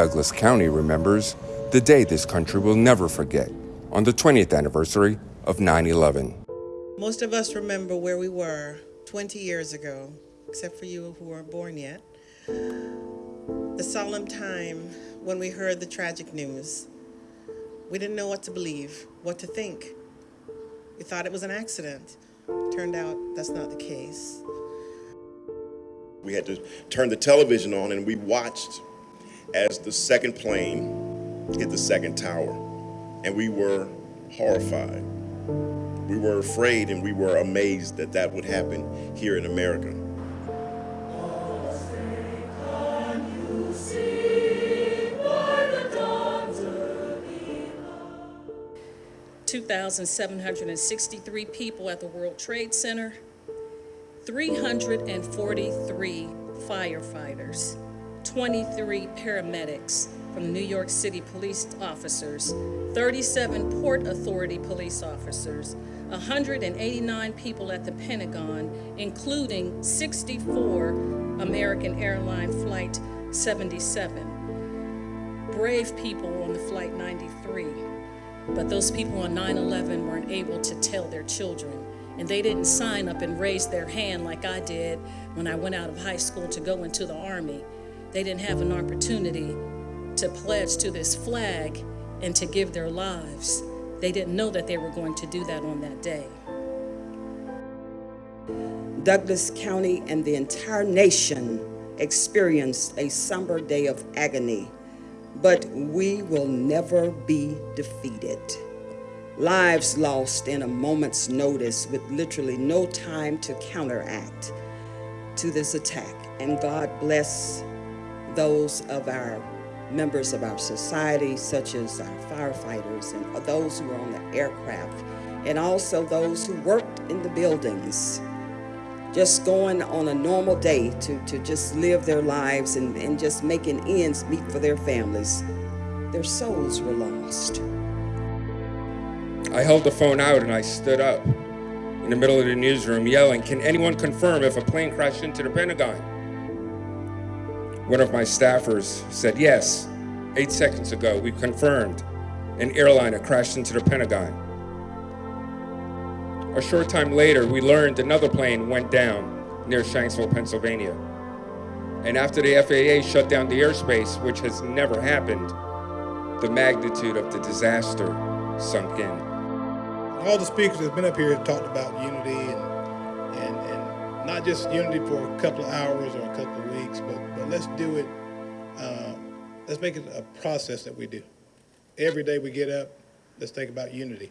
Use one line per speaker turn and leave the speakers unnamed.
Douglas County remembers the day this country will never forget on the 20th anniversary of 9 11.
Most of us remember where we were 20 years ago, except for you who weren't born yet. The solemn time when we heard the tragic news. We didn't know what to believe, what to think. We thought it was an accident. Turned out that's not the case.
We had to turn the television on and we watched as the second plane hit the second tower. And we were horrified. We were afraid and we were amazed that that would happen here in America.
2,763 people at the World Trade Center, 343 firefighters, 23 paramedics from the New York City police officers, 37 Port Authority police officers, 189 people at the Pentagon, including 64 American Airline Flight 77. Brave people on the Flight 93. But those people on 9-11 weren't able to tell their children. And they didn't sign up and raise their hand like I did when I went out of high school to go into the Army. They didn't have an opportunity to pledge to this flag and to give their lives. They didn't know that they were going to do that on that day.
Douglas County and the entire nation experienced a somber day of agony but we will never be defeated. Lives lost in a moment's notice with literally no time to counteract to this attack. And God bless those of our members of our society, such as our firefighters and those who are on the aircraft, and also those who worked in the buildings just going on a normal day to, to just live their lives and, and just making ends meet for their families, their souls were lost.
I held the phone out and I stood up in the middle of the newsroom yelling, can anyone confirm if a plane crashed into the Pentagon? One of my staffers said, yes, eight seconds ago we confirmed an airliner crashed into the Pentagon. A short time later, we learned another plane went down near Shanksville, Pennsylvania. And after the FAA shut down the airspace, which has never happened, the magnitude of the disaster sunk in.
All the speakers that have been up here have talked about unity and, and, and not just unity for a couple of hours or a couple of weeks, but, but let's do it, uh, let's make it a process that we do. Every day we get up, let's think about unity.